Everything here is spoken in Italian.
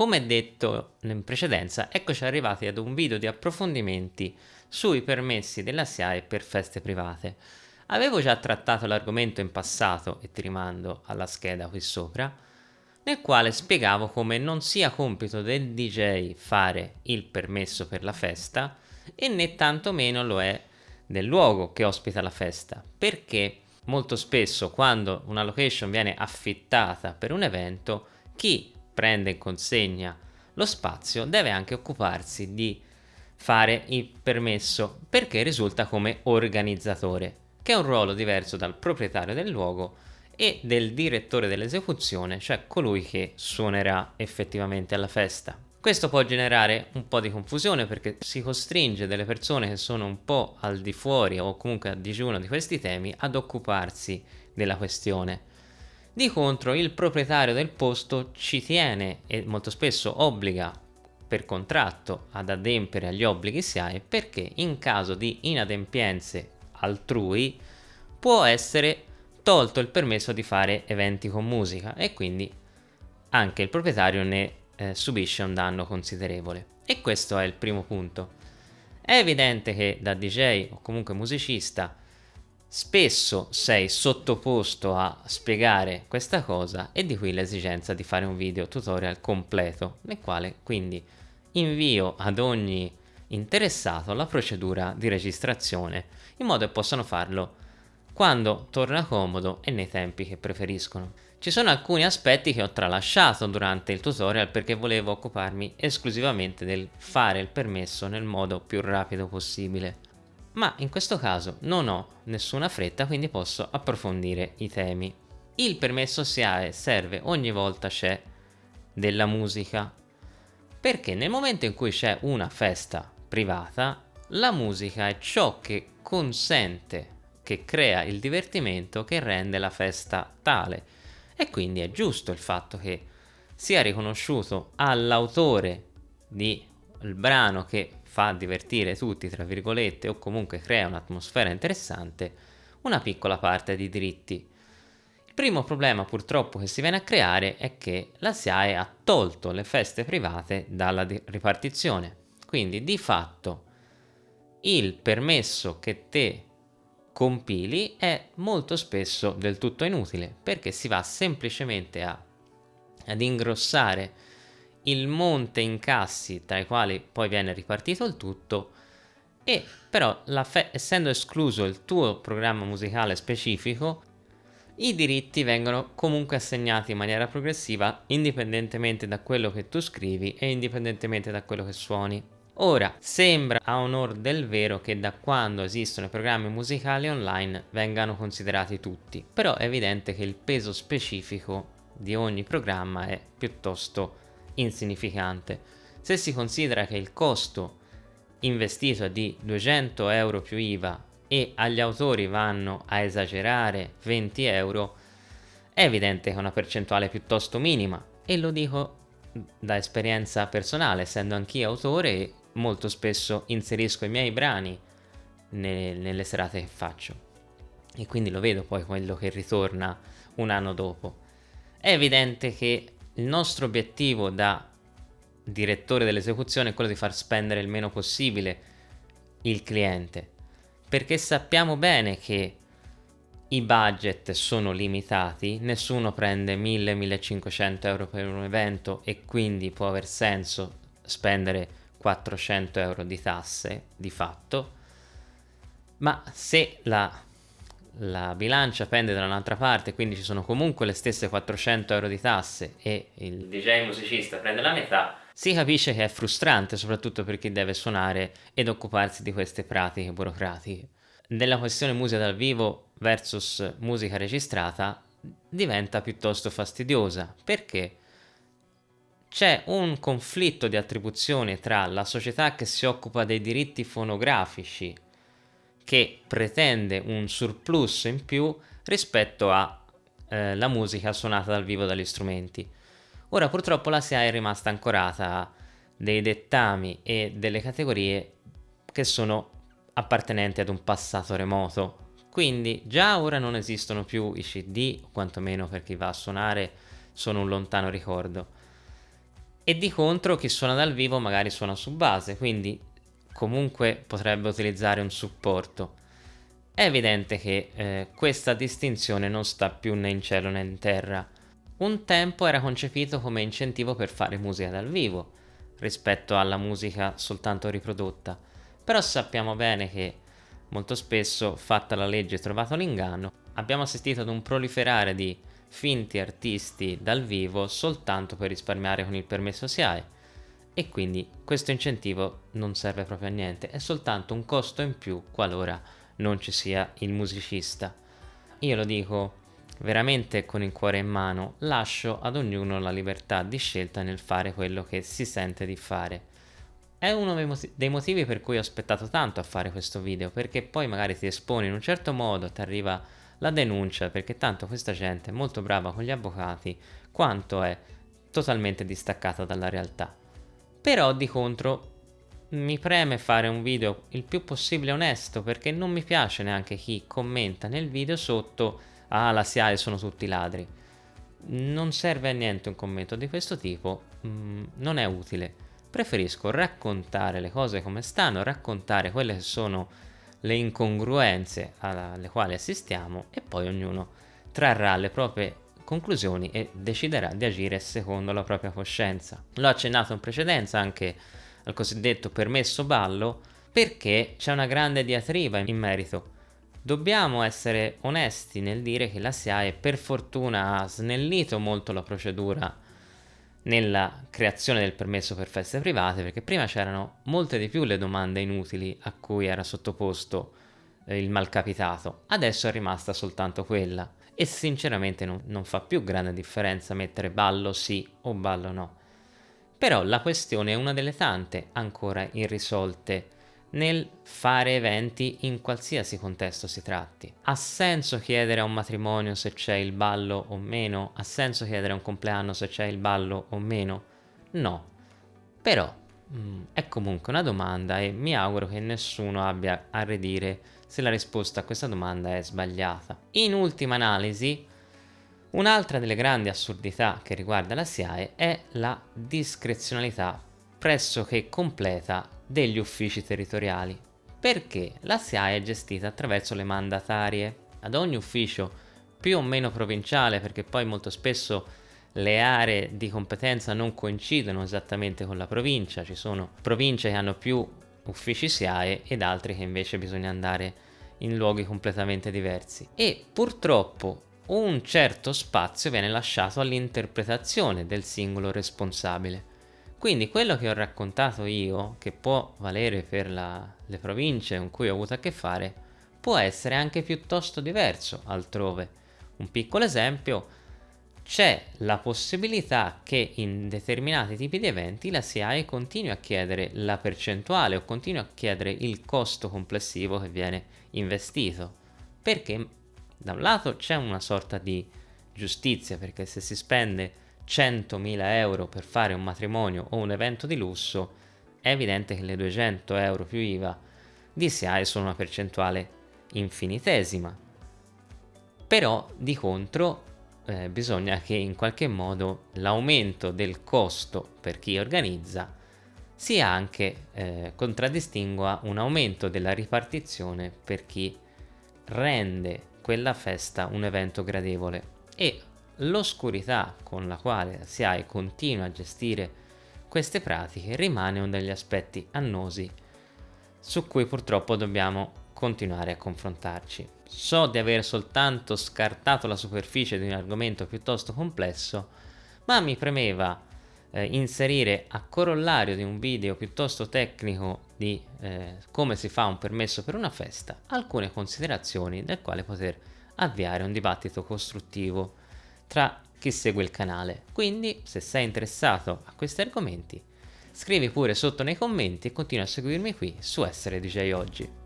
Come detto in precedenza, eccoci arrivati ad un video di approfondimenti sui permessi della SIAE per feste private. Avevo già trattato l'argomento in passato e ti rimando alla scheda qui sopra, nel quale spiegavo come non sia compito del DJ fare il permesso per la festa e né tantomeno lo è del luogo che ospita la festa, perché molto spesso quando una location viene affittata per un evento, chi prende in consegna lo spazio deve anche occuparsi di fare il permesso perché risulta come organizzatore, che è un ruolo diverso dal proprietario del luogo e del direttore dell'esecuzione, cioè colui che suonerà effettivamente alla festa. Questo può generare un po' di confusione perché si costringe delle persone che sono un po' al di fuori o comunque a digiuno di questi temi ad occuparsi della questione. Di contro il proprietario del posto ci tiene e molto spesso obbliga per contratto ad adempiere agli obblighi SIAE perché in caso di inadempienze altrui può essere tolto il permesso di fare eventi con musica e quindi anche il proprietario ne eh, subisce un danno considerevole. E questo è il primo punto. È evidente che da DJ o comunque musicista Spesso sei sottoposto a spiegare questa cosa e di qui l'esigenza di fare un video tutorial completo nel quale quindi invio ad ogni interessato la procedura di registrazione in modo che possano farlo quando torna comodo e nei tempi che preferiscono. Ci sono alcuni aspetti che ho tralasciato durante il tutorial perché volevo occuparmi esclusivamente del fare il permesso nel modo più rapido possibile ma in questo caso non ho nessuna fretta quindi posso approfondire i temi. Il permesso SIAE serve ogni volta c'è della musica perché nel momento in cui c'è una festa privata la musica è ciò che consente, che crea il divertimento che rende la festa tale e quindi è giusto il fatto che sia riconosciuto all'autore del brano che fa divertire tutti, tra virgolette, o comunque crea un'atmosfera interessante, una piccola parte di diritti. Il primo problema purtroppo che si viene a creare è che la SIAE ha tolto le feste private dalla ripartizione, quindi di fatto il permesso che te compili è molto spesso del tutto inutile perché si va semplicemente a, ad ingrossare il monte incassi tra i quali poi viene ripartito il tutto e però essendo escluso il tuo programma musicale specifico i diritti vengono comunque assegnati in maniera progressiva indipendentemente da quello che tu scrivi e indipendentemente da quello che suoni. Ora, sembra a onor del vero che da quando esistono i programmi musicali online vengano considerati tutti, però è evidente che il peso specifico di ogni programma è piuttosto insignificante. Se si considera che il costo investito è di 200 euro più IVA e agli autori vanno a esagerare 20 euro, è evidente che è una percentuale piuttosto minima e lo dico da esperienza personale, essendo anch'io autore molto spesso inserisco i miei brani ne nelle serate che faccio e quindi lo vedo poi quello che ritorna un anno dopo. È evidente che il nostro obiettivo da direttore dell'esecuzione è quello di far spendere il meno possibile il cliente perché sappiamo bene che i budget sono limitati, nessuno prende 1000-1500 euro per un evento e quindi può aver senso spendere 400 euro di tasse di fatto, ma se la la bilancia pende da un'altra parte, quindi ci sono comunque le stesse 400 euro di tasse e il DJ musicista prende la metà, si capisce che è frustrante soprattutto per chi deve suonare ed occuparsi di queste pratiche burocratiche. Nella questione musica dal vivo versus musica registrata diventa piuttosto fastidiosa perché c'è un conflitto di attribuzione tra la società che si occupa dei diritti fonografici che pretende un surplus in più rispetto alla eh, musica suonata dal vivo dagli strumenti. Ora purtroppo la SIA è rimasta ancorata a dei dettami e delle categorie che sono appartenenti ad un passato remoto. Quindi già ora non esistono più i CD, quantomeno per chi va a suonare sono un lontano ricordo. e di contro chi suona dal vivo magari suona su base, quindi comunque potrebbe utilizzare un supporto. È evidente che eh, questa distinzione non sta più né in cielo né in terra. Un tempo era concepito come incentivo per fare musica dal vivo, rispetto alla musica soltanto riprodotta, però sappiamo bene che molto spesso, fatta la legge e trovato l'inganno, abbiamo assistito ad un proliferare di finti artisti dal vivo soltanto per risparmiare con il permesso SIAE e quindi questo incentivo non serve proprio a niente, è soltanto un costo in più qualora non ci sia il musicista. Io lo dico veramente con il cuore in mano, lascio ad ognuno la libertà di scelta nel fare quello che si sente di fare. È uno dei motivi per cui ho aspettato tanto a fare questo video, perché poi magari ti esponi in un certo modo, ti arriva la denuncia, perché tanto questa gente è molto brava con gli avvocati, quanto è totalmente distaccata dalla realtà. Però di contro mi preme fare un video il più possibile onesto, perché non mi piace neanche chi commenta nel video sotto ah la SIAE sono tutti ladri. Non serve a niente un commento di questo tipo, mm, non è utile. Preferisco raccontare le cose come stanno, raccontare quelle che sono le incongruenze alle quali assistiamo e poi ognuno trarrà le proprie conclusioni e deciderà di agire secondo la propria coscienza. L'ho accennato in precedenza anche al cosiddetto permesso ballo perché c'è una grande diatriba in merito. Dobbiamo essere onesti nel dire che la SIAE per fortuna ha snellito molto la procedura nella creazione del permesso per feste private perché prima c'erano molte di più le domande inutili a cui era sottoposto eh, il malcapitato, adesso è rimasta soltanto quella e sinceramente non, non fa più grande differenza mettere ballo sì o ballo no. Però la questione è una delle tante ancora irrisolte nel fare eventi in qualsiasi contesto si tratti. Ha senso chiedere a un matrimonio se c'è il ballo o meno? Ha senso chiedere a un compleanno se c'è il ballo o meno? No. Però mm, è comunque una domanda e mi auguro che nessuno abbia a redire se la risposta a questa domanda è sbagliata. In ultima analisi, un'altra delle grandi assurdità che riguarda la SIAE è la discrezionalità pressoché completa degli uffici territoriali, perché la SIAE è gestita attraverso le mandatarie. Ad ogni ufficio più o meno provinciale, perché poi molto spesso le aree di competenza non coincidono esattamente con la provincia, ci sono province che hanno più uffici SIAE ed altri che invece bisogna andare in luoghi completamente diversi. E purtroppo un certo spazio viene lasciato all'interpretazione del singolo responsabile. Quindi quello che ho raccontato io, che può valere per la, le province con cui ho avuto a che fare, può essere anche piuttosto diverso altrove. Un piccolo esempio, c'è la possibilità che in determinati tipi di eventi la SIAE continui a chiedere la percentuale o continui a chiedere il costo complessivo che viene investito. Perché da un lato c'è una sorta di giustizia, perché se si spende 100.000 euro per fare un matrimonio o un evento di lusso, è evidente che le 200 euro più IVA di SIAE sono una percentuale infinitesima. Però di contro eh, bisogna che in qualche modo l'aumento del costo per chi organizza sia anche eh, contraddistingua un aumento della ripartizione per chi rende quella festa un evento gradevole. E l'oscurità con la quale la SIAE continua a gestire queste pratiche rimane uno degli aspetti annosi su cui purtroppo dobbiamo continuare a confrontarci. So di aver soltanto scartato la superficie di un argomento piuttosto complesso, ma mi premeva eh, inserire a corollario di un video piuttosto tecnico di eh, come si fa un permesso per una festa alcune considerazioni del quale poter avviare un dibattito costruttivo tra chi segue il canale. Quindi, se sei interessato a questi argomenti, scrivi pure sotto nei commenti e continua a seguirmi qui su Essere DJ Oggi.